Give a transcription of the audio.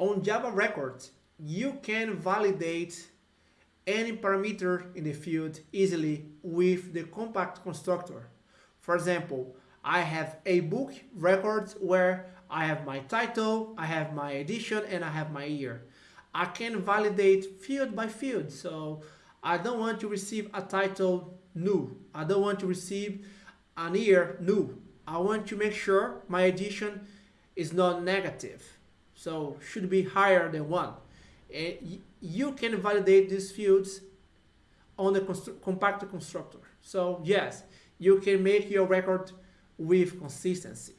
on Java records, you can validate any parameter in the field easily with the compact constructor. For example, I have a book record where I have my title, I have my edition, and I have my year. I can validate field by field. So I don't want to receive a title new. I don't want to receive an year new. I want to make sure my edition is not negative. So should be higher than one. And you can validate these fields on the constru compact constructor. So yes, you can make your record with consistency.